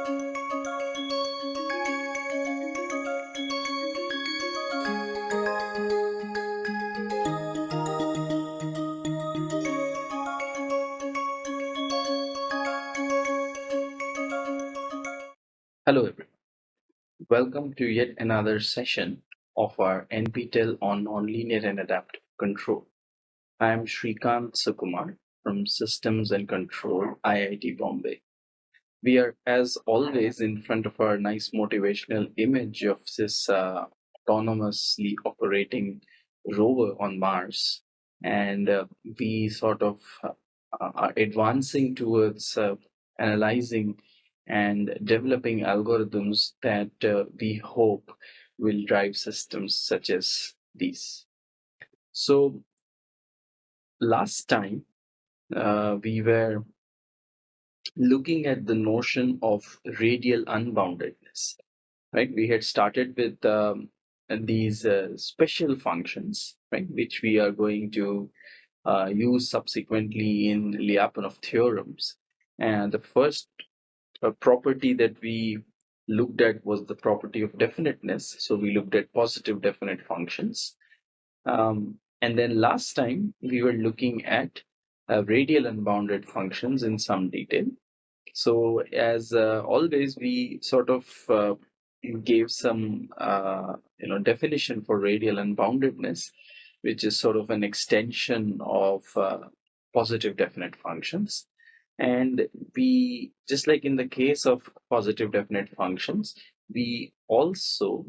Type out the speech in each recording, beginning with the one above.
Hello everyone. Welcome to yet another session of our NPTEL on nonlinear and adaptive control. I am Srikant Sukumar from Systems and Control, IIT Bombay. We are, as always, in front of our nice motivational image of this uh, autonomously operating rover on Mars. And uh, we sort of uh, are advancing towards uh, analyzing and developing algorithms that uh, we hope will drive systems such as these. So last time we were looking at the notion of radial unboundedness, right? We had started with um, these uh, special functions, right, which we are going to uh, use subsequently in Lyapunov theorems. And the first a property that we looked at was the property of definiteness. So we looked at positive definite functions. Um, and then last time we were looking at uh, radial unbounded functions in some detail. So as uh, always, we sort of uh, gave some uh, you know definition for radial unboundedness, which is sort of an extension of uh, positive definite functions. And we, just like in the case of positive definite functions, we also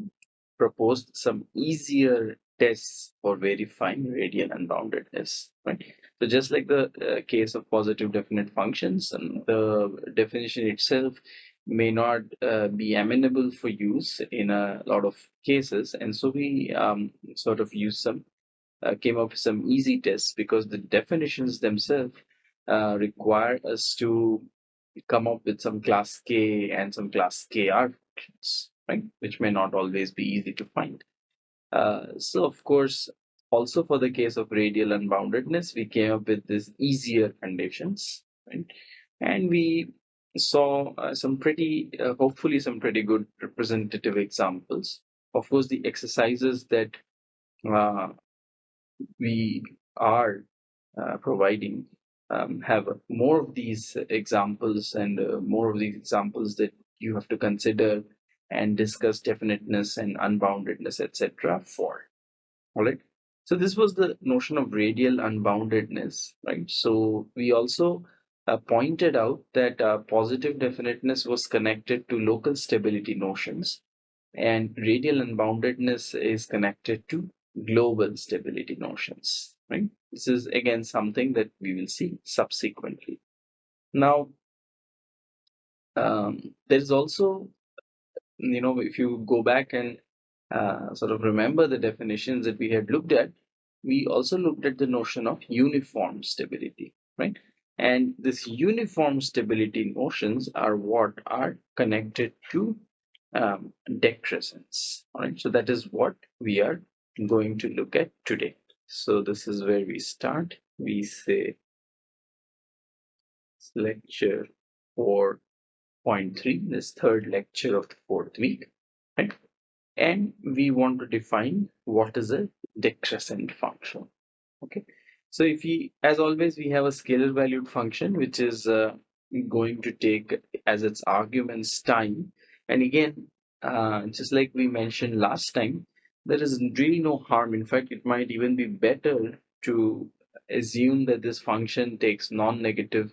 proposed some easier tests for verifying radial unboundedness, right? So just like the uh, case of positive definite functions, and the definition itself may not uh, be amenable for use in a lot of cases. And so we um, sort of use some, uh, came up with some easy tests because the definitions themselves uh, require us to come up with some class K and some class KR right? Which may not always be easy to find. Uh, so of course, also for the case of radial unboundedness, we came up with these easier conditions, right? And we saw uh, some pretty, uh, hopefully some pretty good representative examples. Of course, the exercises that uh, we are uh, providing um, have more of these examples and uh, more of these examples that you have to consider and discuss definiteness and unboundedness, etc. for. All right. So this was the notion of radial unboundedness, right? So we also uh, pointed out that uh, positive definiteness was connected to local stability notions and radial unboundedness is connected to global stability notions, right? This is again something that we will see subsequently. Now, um, there is also, you know, if you go back and uh, sort of remember the definitions that we had looked at, we also looked at the notion of uniform stability, right? And this uniform stability notions are what are connected to um, decrescence, all right? So that is what we are going to look at today. So this is where we start. We say lecture 4.3, this third lecture of the fourth week. Right? And we want to define what is a decrescent function. Okay. So if we, as always, we have a scalar valued function, which is uh, going to take as its arguments time. And again, uh, just like we mentioned last time, there is really no harm. In fact, it might even be better to assume that this function takes non-negative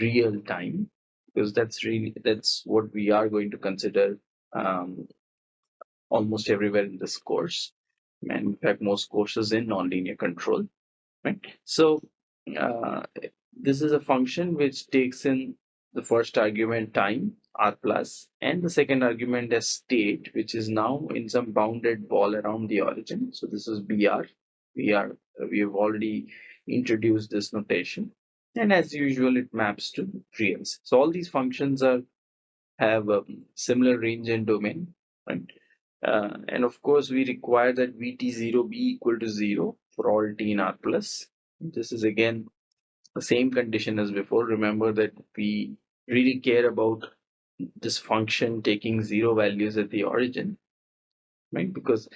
real time because that's really that's what we are going to consider um, almost everywhere in this course. And in fact most courses in nonlinear control right? So uh, this is a function which takes in the first argument time r plus and the second argument as state which is now in some bounded ball around the origin. So this is br we are we have already introduced this notation. And as usual it maps to reals. So all these functions are have a similar range and domain right uh, and of course we require that vt0 be equal to 0 for all t in r plus. This is again the same condition as before. Remember that we really care about this function taking zero values at the origin, right? Because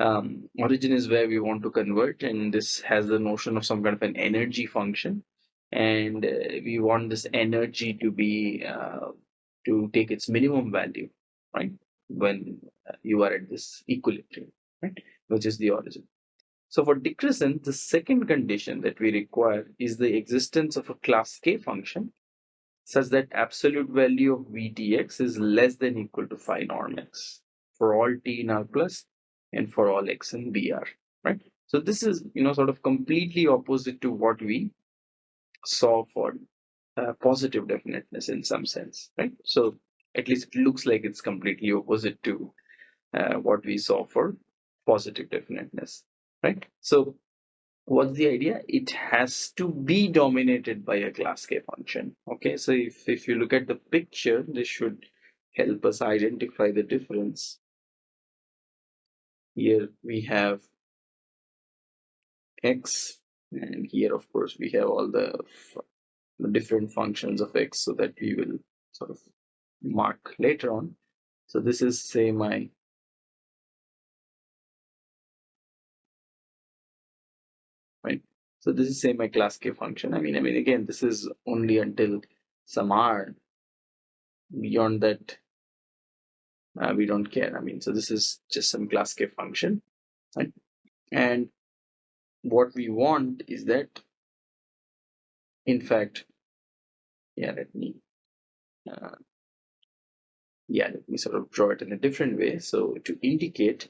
um, origin is where we want to convert and this has the notion of some kind of an energy function. And uh, we want this energy to be uh, to take its minimum value right when uh, you are at this equilibrium right which is the origin so for decrescent the second condition that we require is the existence of a class k function such that absolute value of v dx is less than equal to phi norm x for all t in r plus and for all x in br right so this is you know sort of completely opposite to what we saw for uh, positive definiteness in some sense, right? So at least it looks like it's completely opposite to uh, what we saw for positive definiteness, right? So what's the idea? It has to be dominated by a class K function. Okay, so if, if you look at the picture, this should help us identify the difference. Here we have x and here of course we have all the, the different functions of x so that we will sort of mark later on. So this is say my right. So this is say my class k function. I mean i mean again this is only until some r beyond that uh, we don't care. I mean so this is just some class k function right? And what we want is that in fact yeah let me uh, yeah let me sort of draw it in a different way. So to indicate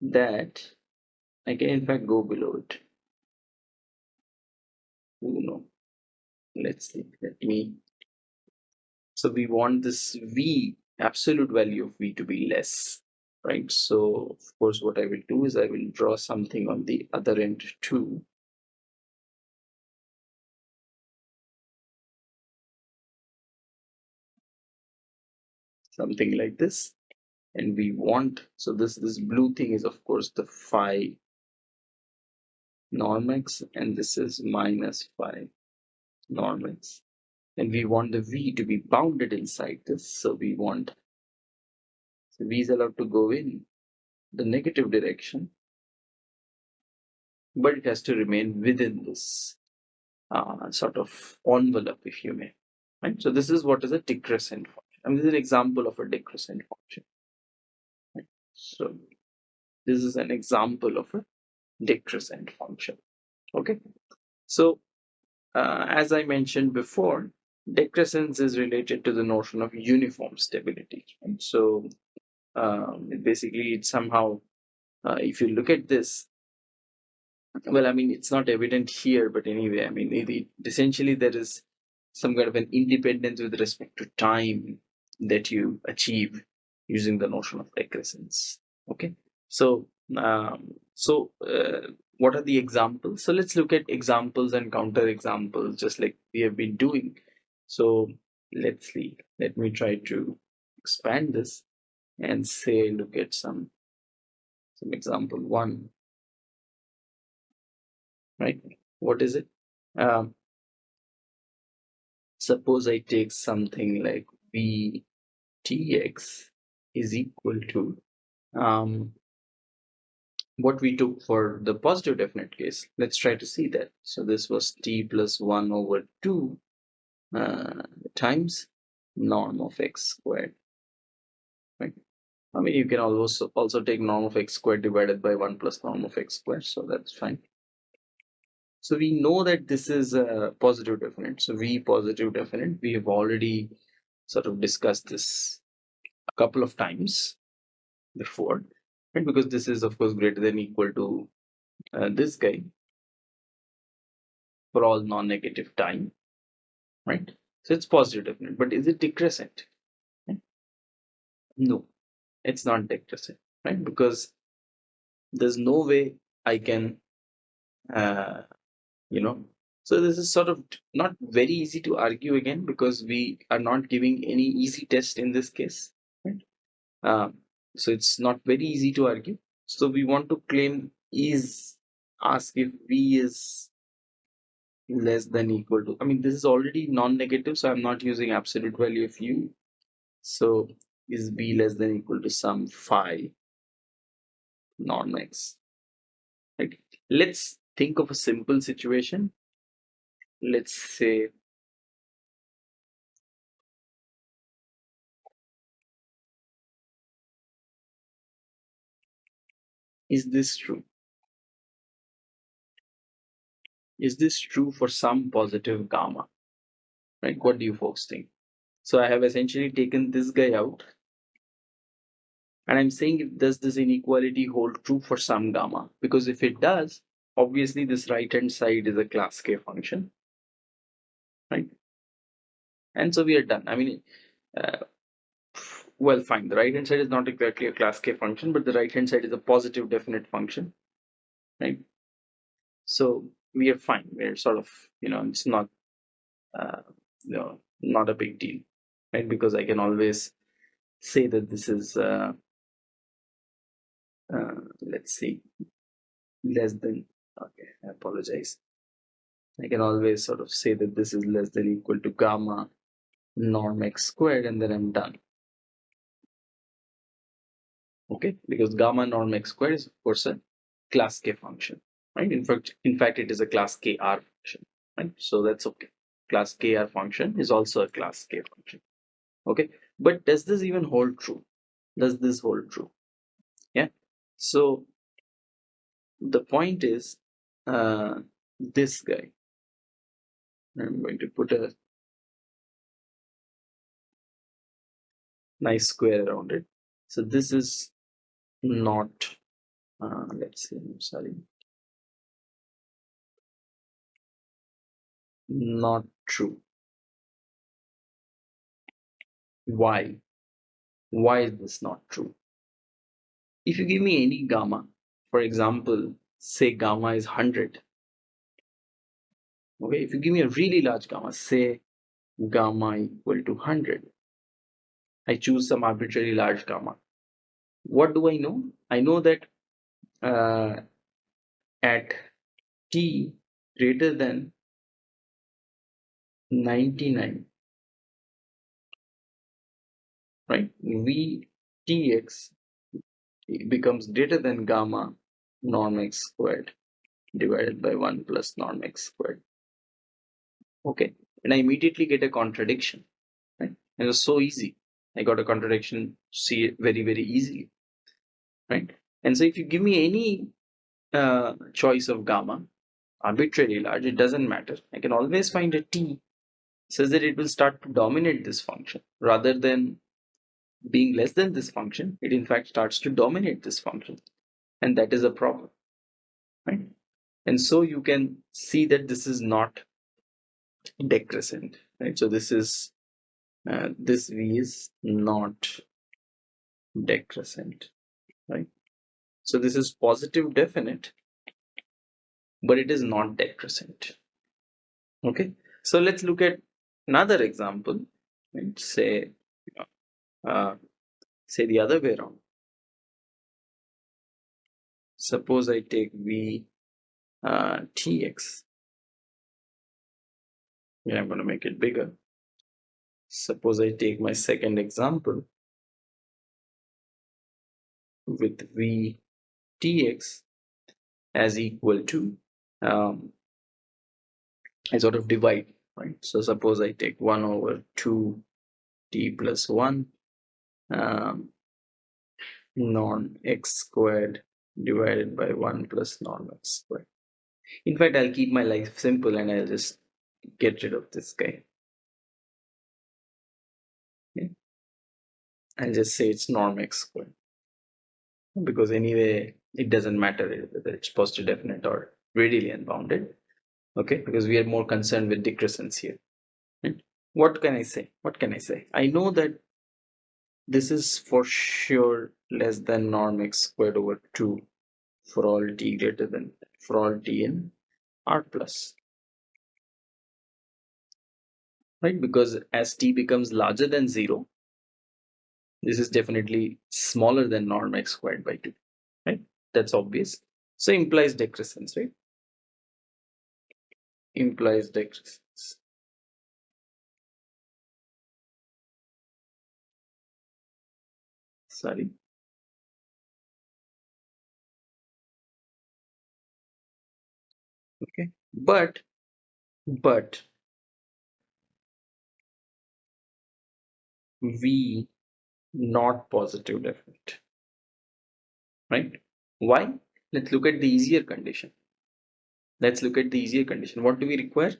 that I can in fact go below it. Oh no let's see. Let me. So we want this v absolute value of v to be less right? So of course, what I will do is I will draw something on the other end too. Something like this. And we want, so this, this blue thing is of course the phi norm x and this is minus phi norm x. And we want the v to be bounded inside this. So we want so V is allowed to go in the negative direction, but it has to remain within this uh, sort of envelope, if you may. Right. So this is what is a function. I mean, this is an example of a decrescent function. Right? So this is an example of a decrescent function. Okay. So uh, as I mentioned before, decrescence is related to the notion of uniform stability. Right? So um, basically it's somehow uh, if you look at this well i mean it's not evident here but anyway i mean it, it, essentially there is some kind of an independence with respect to time that you achieve using the notion of decrescence okay? So um, so uh, what are the examples? So let's look at examples and counter examples just like we have been doing. So let's see. Let me try to expand this and say look at some some example one. Right? What is it? Um, suppose I take something like Vtx is equal to um, what we took for the positive definite case. Let's try to see that. So this was t plus 1 over 2 uh, times norm of x squared. Right? I mean, you can also also take norm of x squared divided by 1 plus norm of x squared, so that's fine. So we know that this is a positive definite. So V positive definite, we have already sort of discussed this a couple of times before, right? Because this is of course greater than equal to uh, this guy for all non-negative time, right? So it's positive definite, but is it decrescent? No, it's not decrescent, right? Because there's no way I can, uh, you know, so this is sort of not very easy to argue again because we are not giving any easy test in this case, right? Um, so it's not very easy to argue. So we want to claim is ask if V is less than equal to, I mean, this is already non-negative, so I'm not using absolute value of U. So is b less than equal to some phi norm x? Let's think of a simple situation. Let's say is this true? Is this true for some positive gamma? Right? What do you folks think? So I have essentially taken this guy out and I'm saying does this inequality hold true for some gamma? Because if it does, obviously this right hand side is a class K function? And so we are done. I mean, uh, well, fine. The right hand side is not exactly a class K function, but the right hand side is a positive definite function, right? So we are fine. We're sort of, you know, it's not, uh, you know, not a big deal right? Because I can always say that this is, uh, uh, let's see, less than, okay, I apologize. I can always sort of say that this is less than equal to gamma norm x squared and then I'm done. Okay, because gamma norm x squared is of course a class K function, right? In fact, in fact, it is a class KR function, right? So that's okay. Class KR function is also a class K function okay but does this even hold true does this hold true yeah so the point is uh, this guy I'm going to put a nice square around it so this is not uh, let's see I'm sorry not true why? Why is this not true? If you give me any gamma, for example, say gamma is 100. Okay, if you give me a really large gamma, say gamma equal to 100. I choose some arbitrarily large gamma. What do I know? I know that uh, at t greater than 99 right? Vtx becomes greater than gamma norm x squared divided by 1 plus norm x squared. Okay, and I immediately get a contradiction, right? It was so easy. I got a contradiction, see it very, very easily, right? And so if you give me any uh, choice of gamma, arbitrarily large, it doesn't matter. I can always find a t says that it will start to dominate this function rather than being less than this function, it in fact starts to dominate this function. And that is a problem. Right? And so you can see that this is not decrescent. Right? So this is uh, this V is not decrescent. Right? So this is positive definite, but it is not decrescent. Okay. So let's look at another example. Right? Say uh, say the other way around. Suppose I take V uh, tx. Yeah, I'm going to make it bigger. Suppose I take my second example with V as equal to, um, I sort of divide, right? So suppose I take 1 over 2 t plus 1 um, norm x squared divided by 1 plus norm x squared. In fact, I'll keep my life simple and I'll just get rid of this guy. I'll just say it's norm x squared. Because anyway, it doesn't matter whether it's positive definite or radially unbounded. Okay, because we are more concerned with decrescence here. What can I say? What can I say? I know that this is for sure less than norm x squared over 2 for all t greater than for all t in r plus. Right, because as t becomes larger than 0, this is definitely smaller than norm x squared by 2. Right, that's obvious. So implies decrescence, right? Implies decrescence. sorry okay but but v not positive definite right? Why? Let's look at the easier condition. Let's look at the easier condition. What do we require?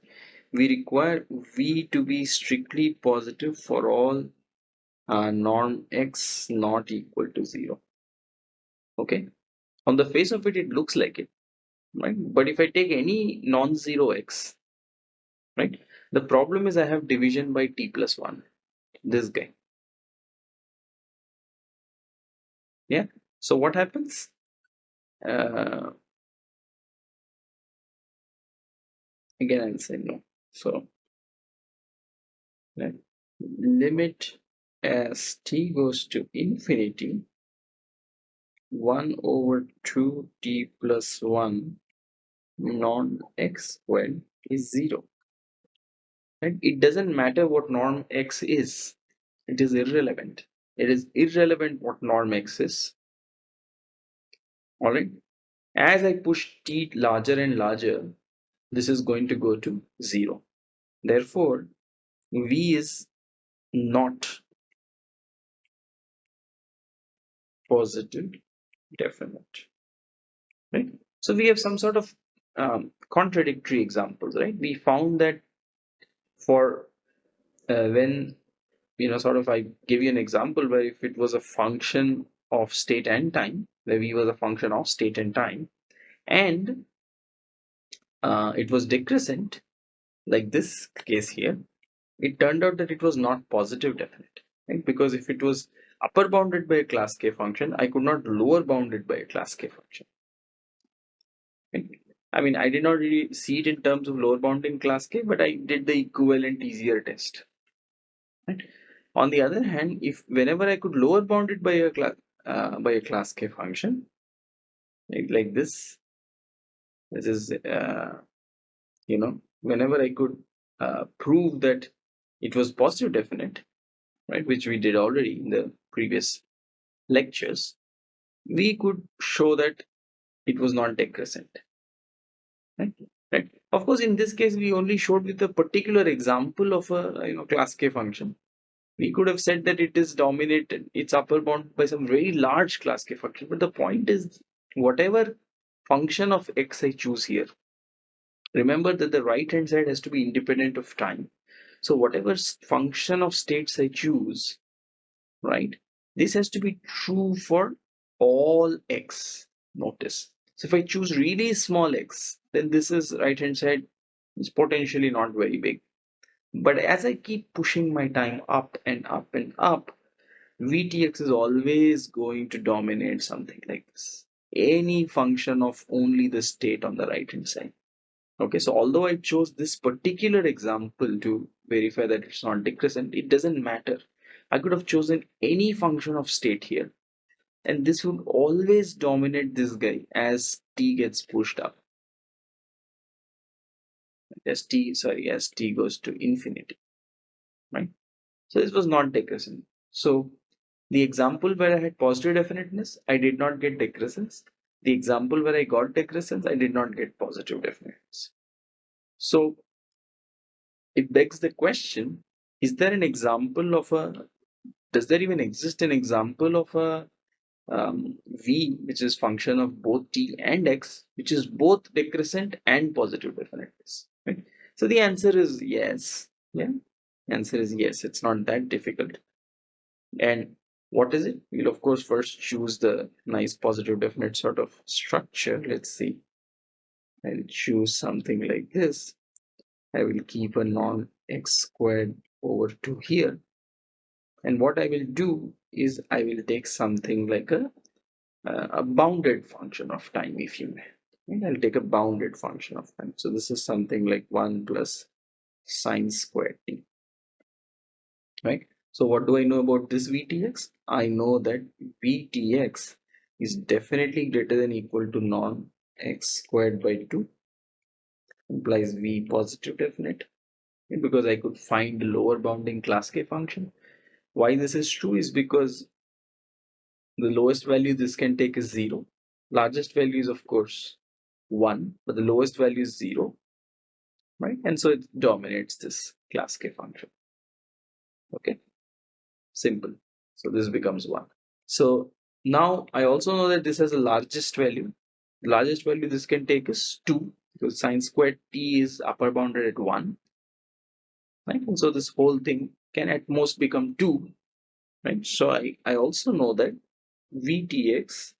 We require v to be strictly positive for all uh, norm x not equal to 0 okay? On the face of it it looks like it right? But if i take any non-zero x right? The problem is i have division by t plus 1 this guy yeah. So what happens? Uh, again i'll say no. So right limit as t goes to infinity 1 over 2 t plus 1 norm x squared is 0 right? It doesn't matter what norm x is. It is irrelevant it is irrelevant what norm x is. All right. As i push t larger and larger this is going to go to 0 therefore v is not positive definite. Right? So we have some sort of um, contradictory examples right? We found that for uh, when you know sort of i give you an example where if it was a function of state and time where v was a function of state and time and uh, it was decrescent like this case here it turned out that it was not positive definite right? Because if it was upper bounded by a class k function i could not lower bounded by a class k function. Right? i mean i did not really see it in terms of lower bounding class k but i did the equivalent easier test. Right on the other hand if whenever i could lower bound it by a class uh, by a class k function like, like this this is uh, you know whenever i could uh, prove that it was positive definite right which we did already in the previous lectures we could show that it was not decrescent right? Right? Of course in this case we only showed with a particular example of a you know class k function we could have said that it is dominated it's upper bound by some very large class k function but the point is whatever function of x i choose here remember that the right hand side has to be independent of time. So whatever function of states i choose right this has to be true for all x notice so if i choose really small x then this is right hand side is potentially not very big but as i keep pushing my time up and up and up vtx is always going to dominate something like this. Any function of only the state on the right hand side. Okay so although i chose this particular example to verify that it's not decrescent it doesn't matter. I could have chosen any function of state here. And this would always dominate this guy as t gets pushed up as t sorry as t goes to infinity right? So this was not decrescent. So the example where i had positive definiteness i did not get decrescence. The example where i got decrescence i did not get positive definiteness. So it begs the question is there an example of a does there even exist an example of a um, v which is function of both t and x which is both decrescent and positive definiteness right? So the answer is yes. Yeah. Answer is yes. It's not that difficult. And what is it? We'll of course first choose the nice positive definite sort of structure. Let's see. I'll choose something like this. I will keep a norm x squared over 2 here. And what i will do is I will take something like a, uh, a bounded function of time if you may. And I'll take a bounded function of time. So this is something like 1 plus sine squared t. Right? So what do I know about this VTX? I know that VTX is definitely greater than equal to norm x squared by 2 implies V positive definite because I could find lower bounding class K function why this is true is because the lowest value this can take is 0 largest value is of course 1 but the lowest value is 0 right? And so it dominates this class k function. Okay? Simple. So this becomes 1 so now I also know that this has the largest value. The largest value this can take is 2 because sine squared t is upper bounded at 1 right? And so this whole thing can at most become 2 right? So I, I also know that vtx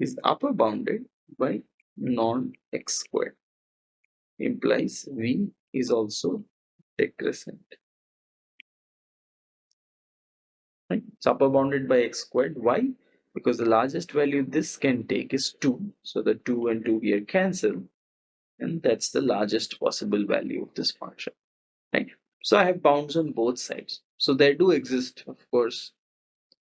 is upper bounded by norm x squared implies v is also decrescent. Right? It's upper bounded by x squared. Why? Because the largest value this can take is 2 so the 2 and 2 here cancel and that's the largest possible value of this function. Right? So i have bounds on both sides. So there do exist of course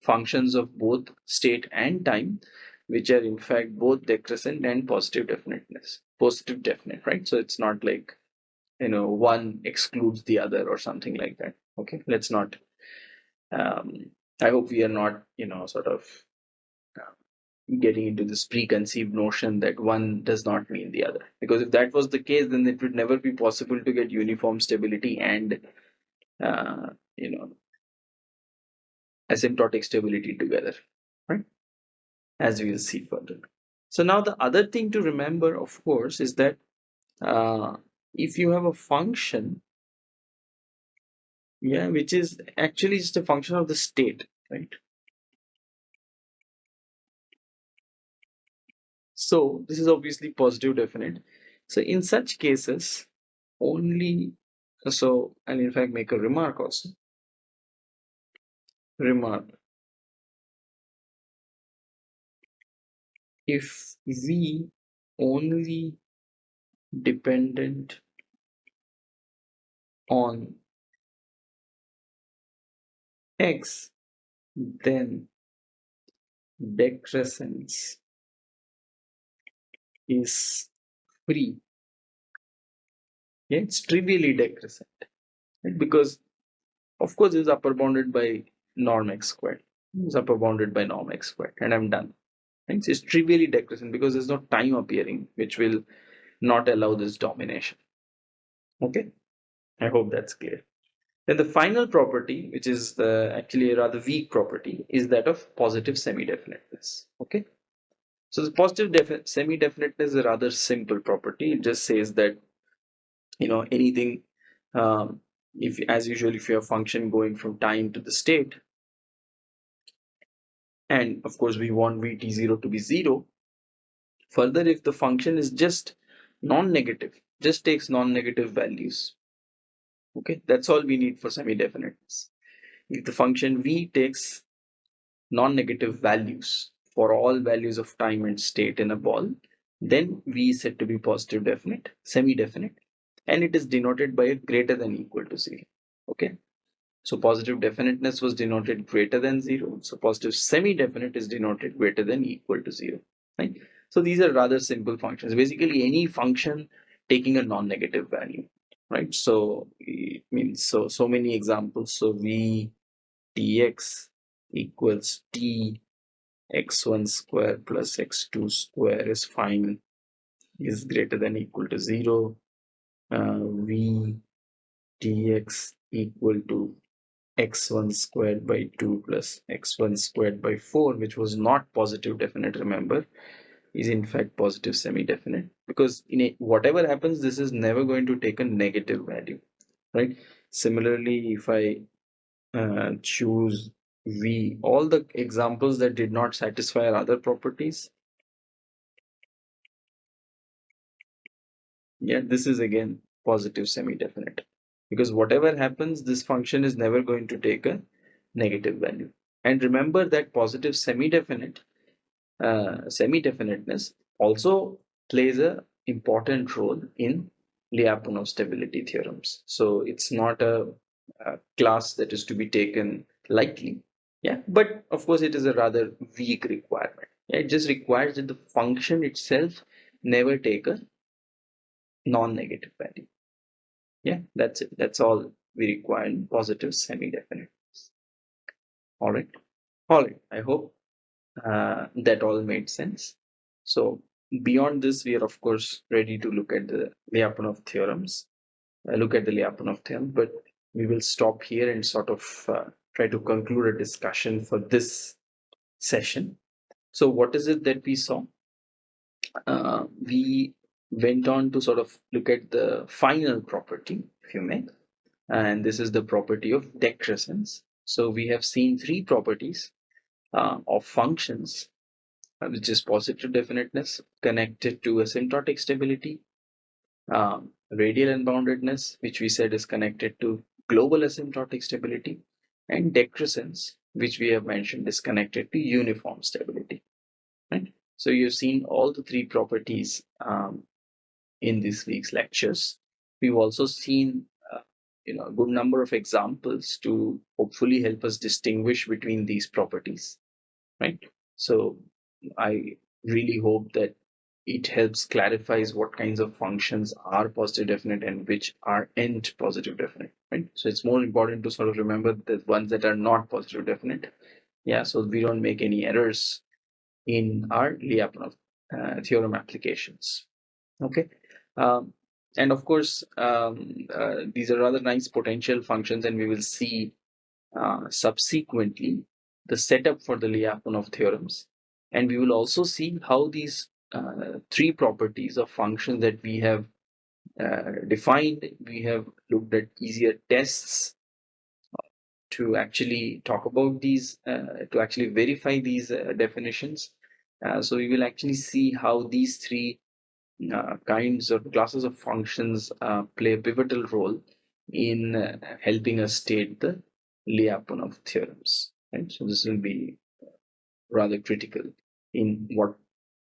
functions of both state and time which are in fact both decrescent and positive definiteness. Positive definite right? So it's not like you know one excludes the other or something like that. Okay? Let's not um i hope we are not you know sort of getting into this preconceived notion that one does not mean the other. Because if that was the case then it would never be possible to get uniform stability and uh, you know asymptotic stability together right as we will see further so now the other thing to remember of course is that uh, if you have a function yeah which is actually just a function of the state right So this is obviously positive definite. So in such cases, only so and in fact make a remark also. Remark. If V only dependent on X, then decrescence is free. Yeah, it's trivially decrescent right? because of course it's upper bounded by norm x squared. It's upper bounded by norm x squared and I'm done. Right? It's trivially decrescent because there's no time appearing which will not allow this domination. Okay, I hope that's clear. Then the final property, which is the actually a rather weak property, is that of positive semi-definiteness. Okay, so the positive semi-definiteness is a rather simple property. It just says that, you know, anything, um, if as usual, if you have function going from time to the state, and of course we want vt0 to be 0, further if the function is just non-negative, just takes non-negative values, okay, that's all we need for semi-definiteness. If the function v takes non-negative values, for all values of time and state in a ball, then V is said to be positive definite, semi-definite, and it is denoted by a greater than equal to zero. Okay. So positive definiteness was denoted greater than zero. So positive semi-definite is denoted greater than equal to zero. Right. So these are rather simple functions. Basically, any function taking a non-negative value. Right. So it means so so many examples. So V dx equals t x1 square plus x2 square is fine is greater than equal to 0 uh, v dx equal to x1 squared by 2 plus x1 squared by 4 which was not positive definite remember is in fact positive semi-definite because in a, whatever happens this is never going to take a negative value right similarly if i uh, choose V, all the examples that did not satisfy our other properties. Yeah, this is again positive semi-definite because whatever happens, this function is never going to take a negative value. And remember that positive semi-definite, uh, semi-definiteness also plays a important role in Lyapunov stability theorems. So it's not a, a class that is to be taken lightly yeah but of course it is a rather weak requirement yeah, it just requires that the function itself never take a non-negative value yeah that's it that's all we require in positive semi-definite all right All right, I hope uh, that all made sense. So beyond this, we are of course ready to look at the Lyapunov theorems, uh, look at the Lyapunov theorem, but we will stop here and sort of uh, try to conclude a discussion for this session. So what is it that we saw? Uh, we went on to sort of look at the final property, if you may, and this is the property of decrescence. So we have seen three properties uh, of functions, uh, which is positive definiteness connected to asymptotic stability, um, radial unboundedness, which we said is connected to global asymptotic stability, and decrescence, which we have mentioned is connected to uniform stability. Right. So you've seen all the three properties um, in this week's lectures. We've also seen uh, you know a good number of examples to hopefully help us distinguish between these properties right? So i really hope that it helps clarifies what kinds of functions are positive definite and which are not positive definite right? So it's more important to sort of remember the ones that are not positive definite. Yeah so we don't make any errors in our Lyapunov uh, theorem applications. Okay um, and of course um, uh, these are rather nice potential functions and we will see uh, subsequently the setup for the Lyapunov theorems. And we will also see how these uh, three properties of functions that we have uh, defined, we have looked at easier tests to actually talk about these, uh, to actually verify these uh, definitions. So we will actually see how these three kinds of classes of functions play a pivotal role in helping us state the Lyapunov theorems right? So this will be rather critical in what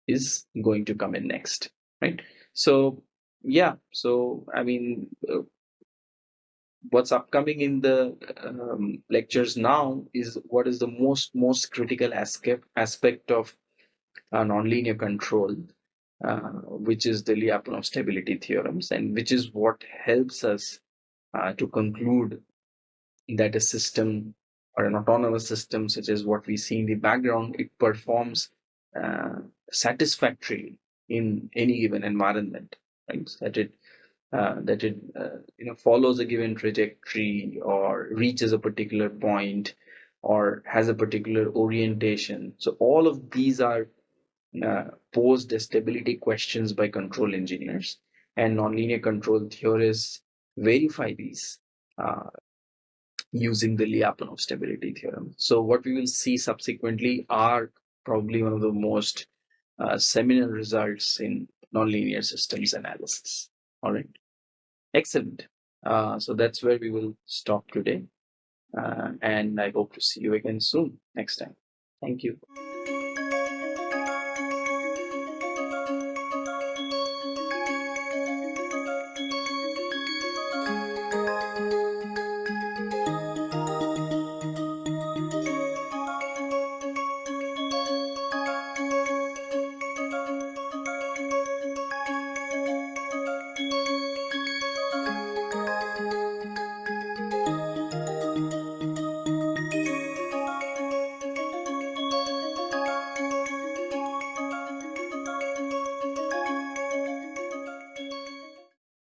is going to come in next, right? So yeah, so I mean, uh, what's upcoming in the um, lectures now is what is the most most critical aspect aspect of uh, nonlinear control, uh, which is the Lyapunov stability theorems, and which is what helps us uh, to conclude that a system or an autonomous system such as what we see in the background, it performs uh, satisfactorily in any given environment, right? That it uh, that it uh, you know follows a given trajectory or reaches a particular point or has a particular orientation. So all of these are posed as stability questions by control engineers, and nonlinear control theorists verify these uh, using the Lyapunov stability theorem. So what we will see subsequently are probably one of the most uh, seminal results in nonlinear systems analysis. All right, excellent. Uh, so that's where we will stop today. Uh, and I hope to see you again soon next time. Thank you.